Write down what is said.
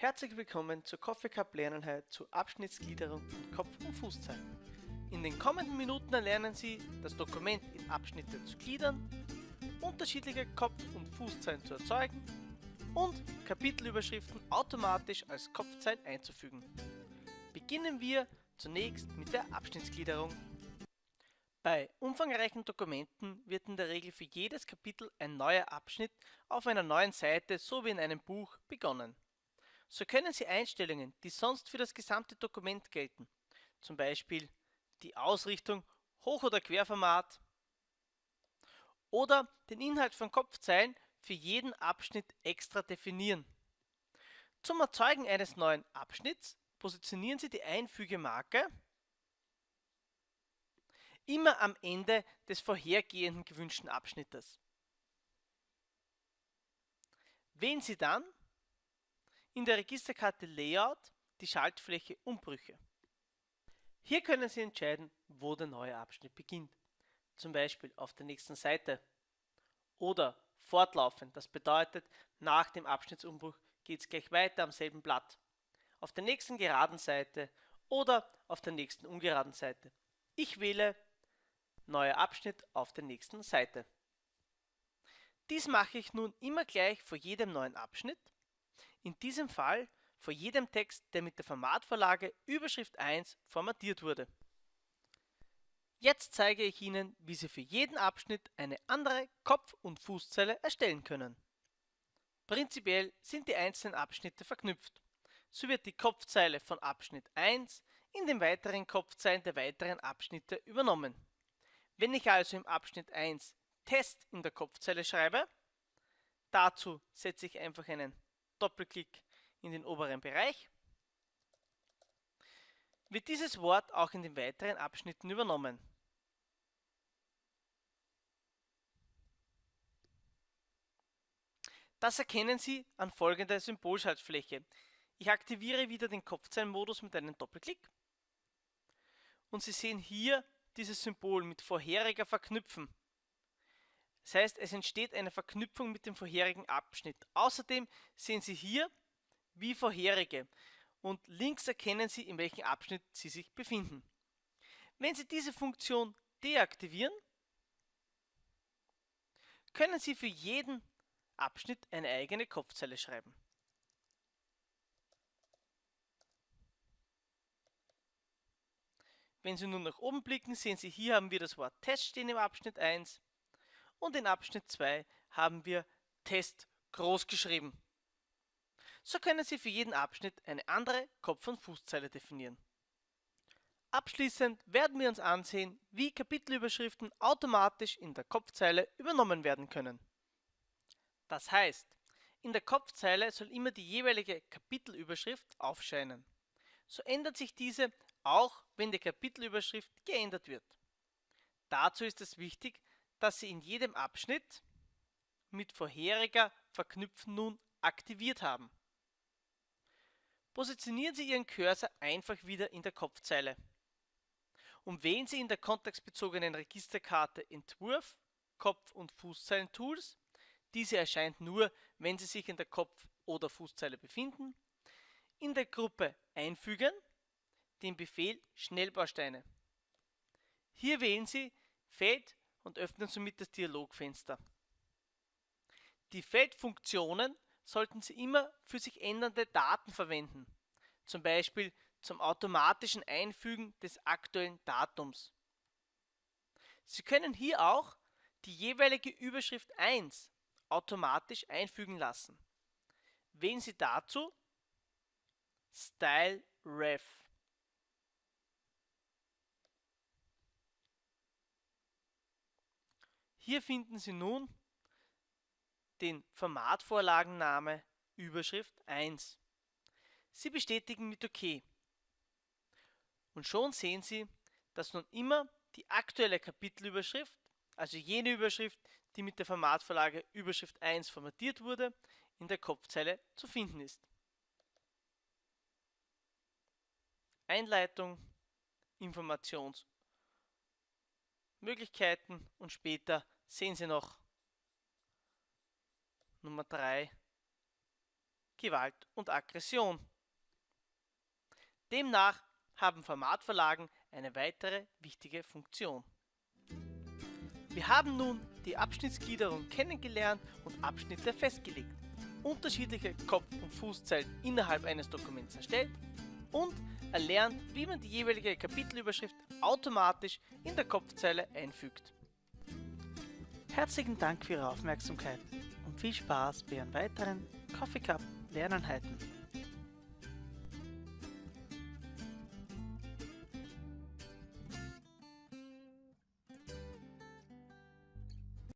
Herzlich willkommen zur Coffee Cup Lerneinheit zur Abschnittsgliederung von Kopf- und Fußzeilen. In den kommenden Minuten erlernen Sie, das Dokument in Abschnitte zu gliedern, unterschiedliche Kopf- und Fußzeilen zu erzeugen und Kapitelüberschriften automatisch als Kopfzeil einzufügen. Beginnen wir zunächst mit der Abschnittsgliederung. Bei umfangreichen Dokumenten wird in der Regel für jedes Kapitel ein neuer Abschnitt auf einer neuen Seite so wie in einem Buch begonnen. So können Sie Einstellungen, die sonst für das gesamte Dokument gelten, zum Beispiel die Ausrichtung, Hoch- oder Querformat oder den Inhalt von Kopfzeilen für jeden Abschnitt extra definieren. Zum Erzeugen eines neuen Abschnitts positionieren Sie die Einfügemarke immer am Ende des vorhergehenden gewünschten Abschnittes. Wählen Sie dann in der Registerkarte Layout die Schaltfläche Umbrüche. Hier können Sie entscheiden, wo der neue Abschnitt beginnt, zum Beispiel auf der nächsten Seite oder fortlaufend, das bedeutet, nach dem Abschnittsumbruch geht es gleich weiter am selben Blatt, auf der nächsten geraden Seite oder auf der nächsten ungeraden Seite. Ich wähle Neuer Abschnitt auf der nächsten Seite. Dies mache ich nun immer gleich vor jedem neuen Abschnitt, in diesem Fall vor jedem Text, der mit der Formatvorlage Überschrift 1 formatiert wurde. Jetzt zeige ich Ihnen, wie Sie für jeden Abschnitt eine andere Kopf- und Fußzeile erstellen können. Prinzipiell sind die einzelnen Abschnitte verknüpft. So wird die Kopfzeile von Abschnitt 1 in den weiteren Kopfzeilen der weiteren Abschnitte übernommen. Wenn ich also im Abschnitt 1 Test in der Kopfzeile schreibe, dazu setze ich einfach einen Doppelklick in den oberen Bereich, wird dieses Wort auch in den weiteren Abschnitten übernommen. Das erkennen Sie an folgender Symbolschaltfläche. Ich aktiviere wieder den Kopfzeilenmodus mit einem Doppelklick und Sie sehen hier dieses Symbol mit vorheriger verknüpfen. Das heißt, es entsteht eine Verknüpfung mit dem vorherigen Abschnitt. Außerdem sehen Sie hier wie vorherige und links erkennen Sie, in welchem Abschnitt Sie sich befinden. Wenn Sie diese Funktion deaktivieren, können Sie für jeden Abschnitt eine eigene Kopfzeile schreiben. Wenn Sie nun nach oben blicken, sehen Sie, hier haben wir das Wort Test stehen im Abschnitt 1 und in Abschnitt 2 haben wir Test groß geschrieben. So können Sie für jeden Abschnitt eine andere Kopf- und Fußzeile definieren. Abschließend werden wir uns ansehen, wie Kapitelüberschriften automatisch in der Kopfzeile übernommen werden können. Das heißt, in der Kopfzeile soll immer die jeweilige Kapitelüberschrift aufscheinen. So ändert sich diese auch wenn die Kapitelüberschrift geändert wird. Dazu ist es wichtig, dass Sie in jedem Abschnitt mit vorheriger Verknüpfen nun aktiviert haben. Positionieren Sie Ihren Cursor einfach wieder in der Kopfzeile und wählen Sie in der kontextbezogenen Registerkarte Entwurf, Kopf- und Fußzeilen-Tools. Diese erscheint nur, wenn Sie sich in der Kopf- oder Fußzeile befinden. In der Gruppe Einfügen den Befehl Schnellbausteine. Hier wählen Sie Feld und öffnen somit das Dialogfenster. Die Feldfunktionen sollten Sie immer für sich ändernde Daten verwenden, zum Beispiel zum automatischen Einfügen des aktuellen Datums. Sie können hier auch die jeweilige Überschrift 1 automatisch einfügen lassen. Wählen Sie dazu Style Ref. Hier finden Sie nun den Formatvorlagenname Überschrift 1. Sie bestätigen mit OK. Und schon sehen Sie, dass nun immer die aktuelle Kapitelüberschrift, also jene Überschrift, die mit der Formatvorlage Überschrift 1 formatiert wurde, in der Kopfzeile zu finden ist. Einleitung, Informationsmöglichkeiten und später sehen Sie noch Nummer 3 Gewalt und Aggression. Demnach haben Formatverlagen eine weitere wichtige Funktion. Wir haben nun die Abschnittsgliederung kennengelernt und Abschnitte festgelegt, unterschiedliche Kopf- und Fußzeilen innerhalb eines Dokuments erstellt und erlernt, wie man die jeweilige Kapitelüberschrift automatisch in der Kopfzeile einfügt. Herzlichen Dank für Ihre Aufmerksamkeit und viel Spaß bei Ihren weiteren Coffee Cup Lerneinheiten.